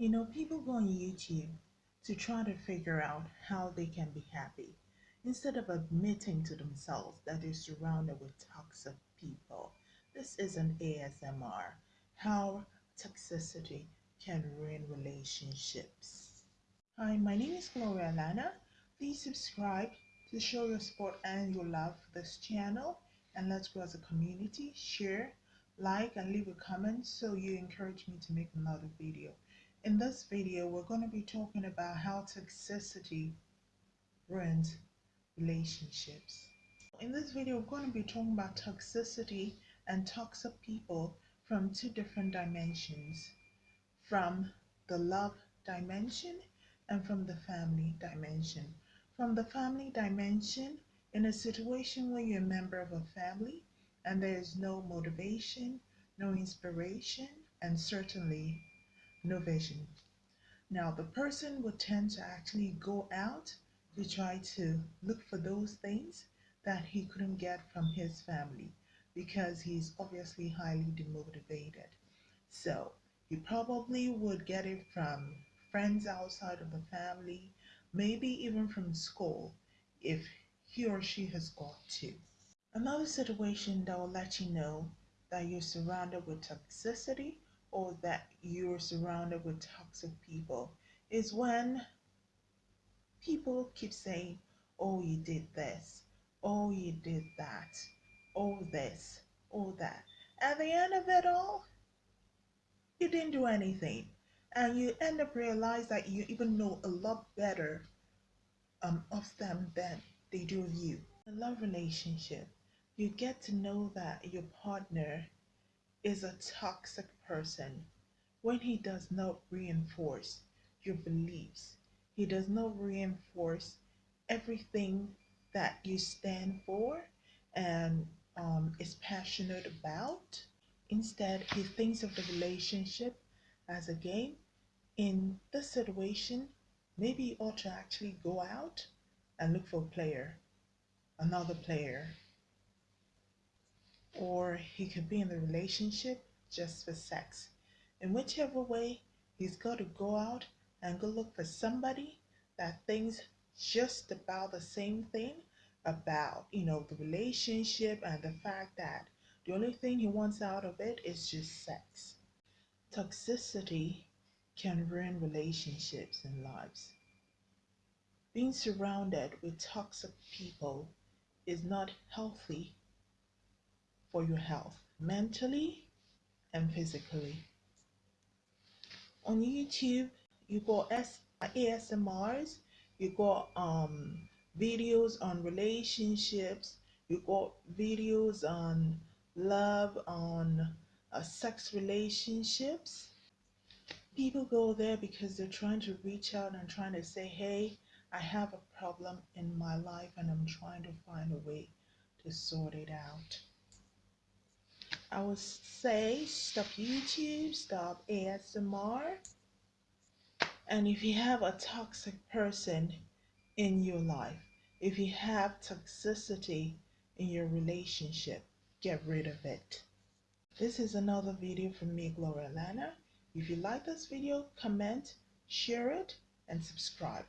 You know, people go on YouTube to try to figure out how they can be happy instead of admitting to themselves that they're surrounded with toxic people. This is an ASMR how toxicity can ruin relationships. Hi, my name is Gloria Lana. Please subscribe to show your support and your love for this channel and let's grow as a community. Share, like, and leave a comment so you encourage me to make another video. In this video, we're going to be talking about how toxicity ruins relationships. In this video, we're going to be talking about toxicity and toxic people from two different dimensions from the love dimension and from the family dimension. From the family dimension, in a situation where you're a member of a family and there is no motivation, no inspiration, and certainly no vision. Now, the person would tend to actually go out to try to look for those things that he couldn't get from his family because he's obviously highly demotivated. So, he probably would get it from friends outside of the family, maybe even from school if he or she has got to. Another situation that will let you know that you're surrounded with toxicity or that you're surrounded with toxic people is when people keep saying, Oh, you did this, oh, you did that, oh, this, oh, that. At the end of it all, you didn't do anything. And you end up realizing that you even know a lot better um, of them than they do of you. In a love relationship, you get to know that your partner is a toxic person when he does not reinforce your beliefs. He does not reinforce everything that you stand for and um, is passionate about. Instead, he thinks of the relationship as a game. In this situation, maybe you ought to actually go out and look for a player, another player. He could be in the relationship just for sex. In whichever way, he's got to go out and go look for somebody that thinks just about the same thing about, you know, the relationship and the fact that the only thing he wants out of it is just sex. Toxicity can ruin relationships and lives. Being surrounded with toxic people is not healthy for your health, mentally and physically. On YouTube, you got ASMRs, you got um, videos on relationships, you got videos on love, on uh, sex relationships. People go there because they're trying to reach out and trying to say, hey, I have a problem in my life and I'm trying to find a way to sort it out. I would say stop YouTube, stop ASMR. And if you have a toxic person in your life, if you have toxicity in your relationship, get rid of it. This is another video from me, Gloria Lana. If you like this video, comment, share it, and subscribe.